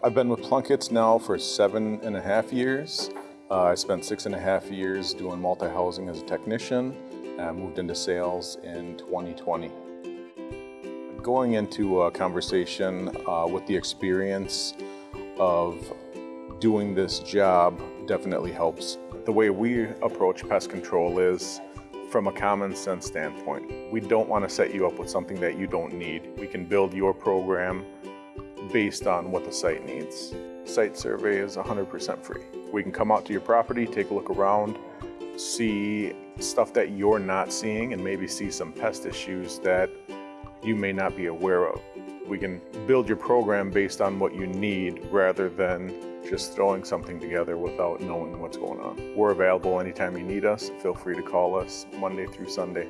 I've been with Plunkett's now for seven and a half years. Uh, I spent six and a half years doing multi-housing as a technician. I moved into sales in 2020. Going into a conversation uh, with the experience of doing this job definitely helps. The way we approach pest control is from a common sense standpoint. We don't want to set you up with something that you don't need. We can build your program based on what the site needs. Site survey is 100% free. We can come out to your property, take a look around, see stuff that you're not seeing and maybe see some pest issues that you may not be aware of. We can build your program based on what you need rather than just throwing something together without knowing what's going on. We're available anytime you need us. Feel free to call us Monday through Sunday.